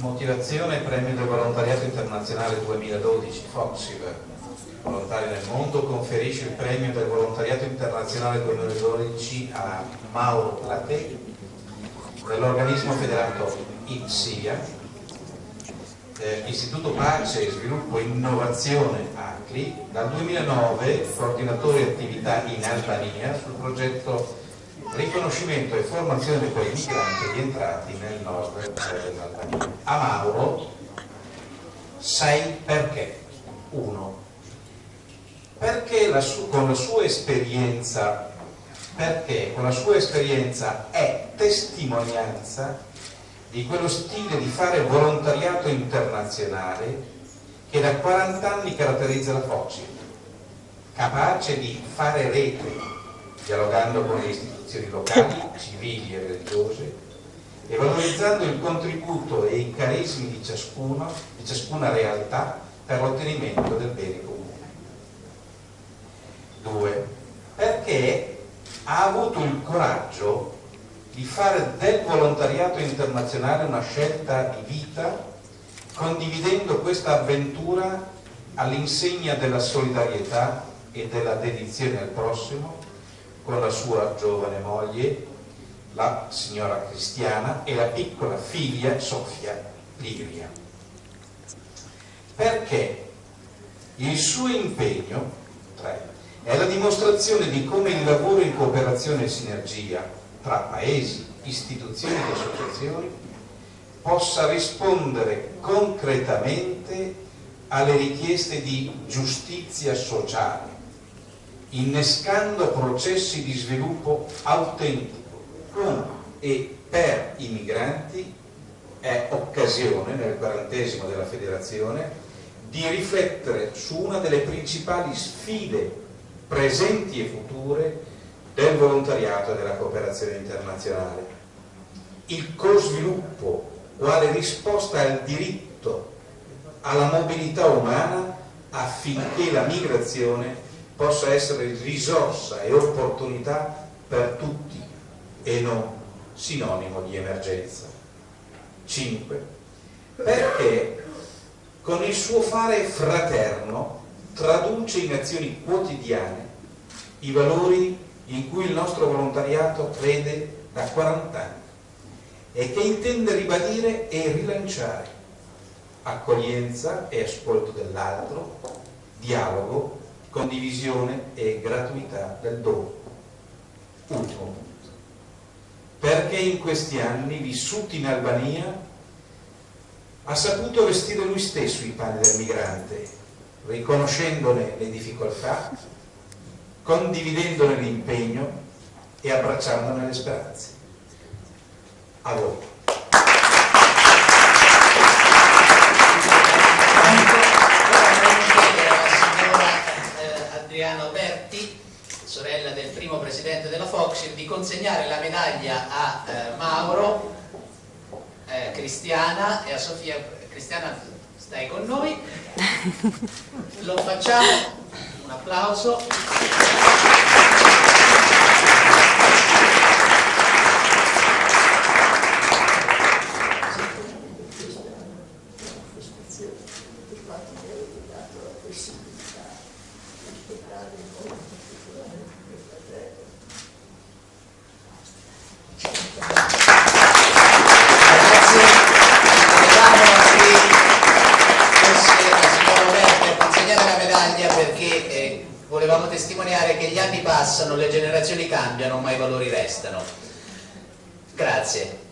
Motivazione Premio del Volontariato Internazionale 2012, Foxiv, Volontari nel Mondo, conferisce il Premio del Volontariato Internazionale 2012 a Mauro Platé dell'organismo federato IPSIA, eh, Istituto Pace, Sviluppo e Innovazione ACLI, dal 2009 coordinatore attività in Albania sul progetto riconoscimento e formazione dei migranti rientrati nel nord dell'Albania. A Mauro sai perché? Uno, perché la con la sua esperienza perché con la sua esperienza è testimonianza di quello stile di fare volontariato internazionale che da 40 anni caratterizza la FOCI, capace di fare rete, dialogando con le istituzioni locali, civili e religiose, e valorizzando il contributo e i carismi di, ciascuno, di ciascuna realtà per l'ottenimento del bene comune. Due, perché ha avuto il coraggio di fare del volontariato internazionale una scelta di vita condividendo questa avventura all'insegna della solidarietà e della dedizione al prossimo con la sua giovane moglie, la signora Cristiana e la piccola figlia Sofia Livia. Perché il suo impegno, tre, è la dimostrazione di come il lavoro in cooperazione e sinergia tra paesi, istituzioni e associazioni possa rispondere concretamente alle richieste di giustizia sociale, innescando processi di sviluppo autentico con e per i migranti è occasione nel quarantesimo della federazione di riflettere su una delle principali sfide presenti e future del volontariato e della cooperazione internazionale. Il co-sviluppo quale risposta al diritto alla mobilità umana affinché la migrazione possa essere risorsa e opportunità per tutti e non sinonimo di emergenza. 5. Perché con il suo fare fraterno traduce in azioni quotidiane i valori in cui il nostro volontariato crede da 40 anni e che intende ribadire e rilanciare accoglienza e ascolto dell'altro, dialogo, condivisione e gratuità del dono. Ultimo punto. Perché in questi anni vissuti in Albania ha saputo vestire lui stesso i panni del migrante riconoscendone le difficoltà, condividendone l'impegno e abbracciandone le speranze. A voi. Presidente della Foxir, di consegnare la medaglia a eh, Mauro, eh, Cristiana e a Sofia. Cristiana stai con noi. Lo facciamo. Un applauso volevamo testimoniare che gli anni passano, le generazioni cambiano, ma i valori restano. Grazie.